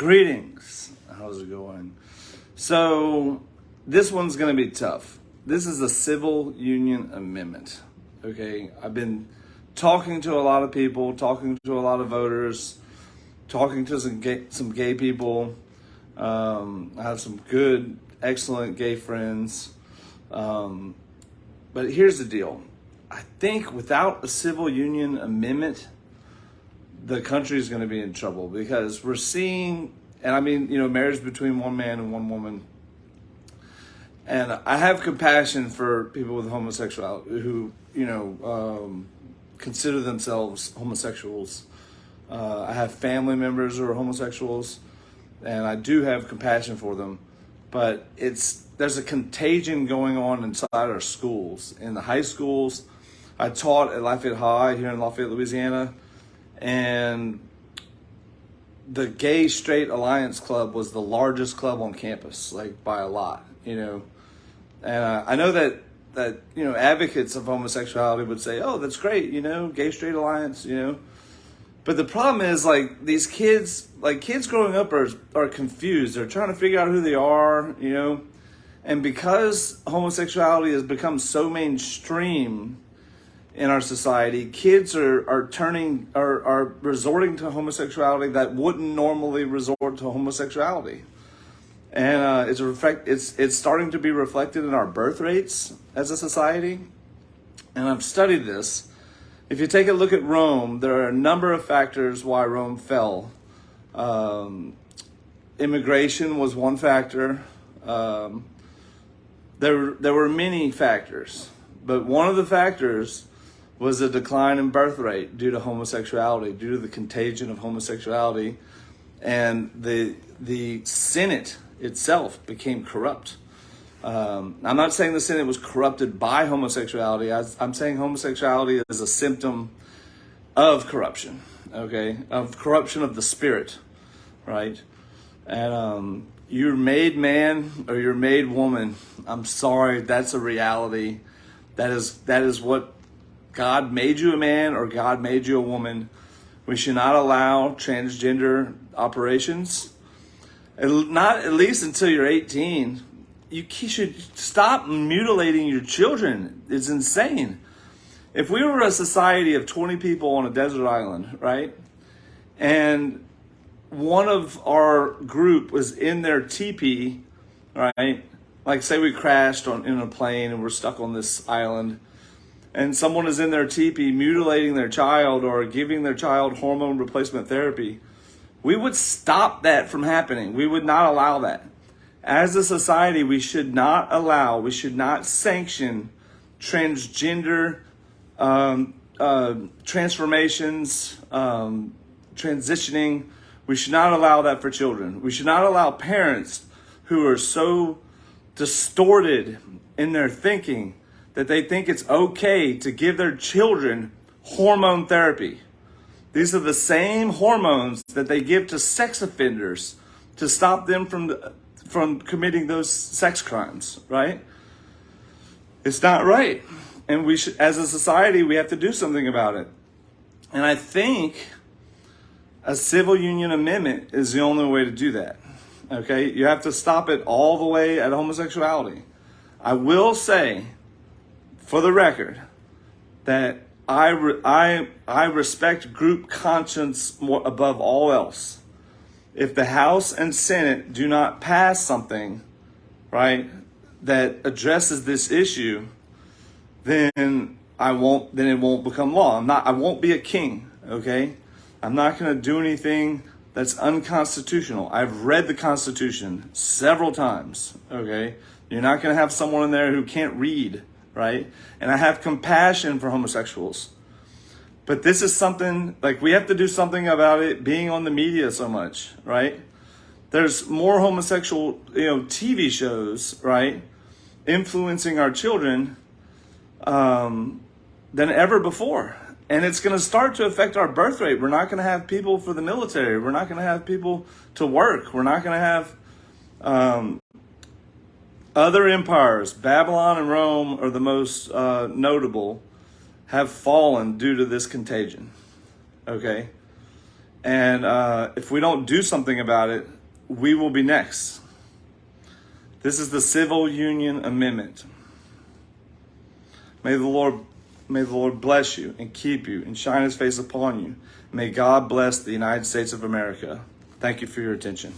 Greetings. How's it going? So, this one's going to be tough. This is a civil union amendment. Okay, I've been talking to a lot of people, talking to a lot of voters, talking to some gay, some gay people. Um, I have some good, excellent gay friends. Um, but here's the deal I think without a civil union amendment, the country is going to be in trouble because we're seeing, and I mean, you know, marriage between one man and one woman. And I have compassion for people with homosexuality who, you know, um, consider themselves homosexuals. Uh, I have family members who are homosexuals, and I do have compassion for them. But it's there's a contagion going on inside our schools, in the high schools. I taught at Lafayette High here in Lafayette, Louisiana and the Gay Straight Alliance Club was the largest club on campus, like by a lot, you know. And uh, I know that that you know advocates of homosexuality would say, "Oh, that's great, you know, Gay Straight Alliance, you know." But the problem is, like these kids, like kids growing up are are confused. They're trying to figure out who they are, you know. And because homosexuality has become so mainstream, in our society, kids are, are turning are, are resorting to homosexuality that wouldn't normally resort to homosexuality. And uh, it's, reflect, it's, it's starting to be reflected in our birth rates as a society. And I've studied this. If you take a look at Rome, there are a number of factors why Rome fell. Um, immigration was one factor. Um, there, there were many factors, but one of the factors was a decline in birth rate due to homosexuality, due to the contagion of homosexuality, and the the Senate itself became corrupt. Um, I'm not saying the Senate was corrupted by homosexuality. I, I'm saying homosexuality is a symptom of corruption. Okay, of corruption of the spirit, right? And um, you're made man or you're made woman. I'm sorry, that's a reality. That is that is what God made you a man or God made you a woman. We should not allow transgender operations, not at least until you're 18. You should stop mutilating your children. It's insane. If we were a society of 20 people on a desert island, right? And one of our group was in their teepee, right? Like say we crashed on in a plane and we're stuck on this island and someone is in their teepee mutilating their child or giving their child hormone replacement therapy, we would stop that from happening. We would not allow that. As a society, we should not allow, we should not sanction transgender um, uh, transformations, um, transitioning. We should not allow that for children. We should not allow parents who are so distorted in their thinking that they think it's okay to give their children hormone therapy. These are the same hormones that they give to sex offenders to stop them from, from committing those sex crimes, right? It's not right. And we should, as a society, we have to do something about it. And I think a civil union amendment is the only way to do that. Okay? You have to stop it all the way at homosexuality. I will say for the record that I, re- I, I respect group conscience more above all else. If the House and Senate do not pass something, right, that addresses this issue, then I won't, then it won't become law. I'm not, I won't be a king, okay? I'm not going to do anything that's unconstitutional. I've read the Constitution several times, okay? You're not going to have someone in there who can't read right? And I have compassion for homosexuals. But this is something like we have to do something about it being on the media so much, right? There's more homosexual, you know, TV shows, right, influencing our children um, than ever before. And it's going to start to affect our birth rate. We're not going to have people for the military. We're not going to have people to work. We're not going to have um, other empires, Babylon and Rome are the most uh, notable, have fallen due to this contagion. Okay? And uh, if we don't do something about it, we will be next. This is the Civil Union Amendment. May the Lord may the Lord bless you and keep you and shine his face upon you. May God bless the United States of America. Thank you for your attention.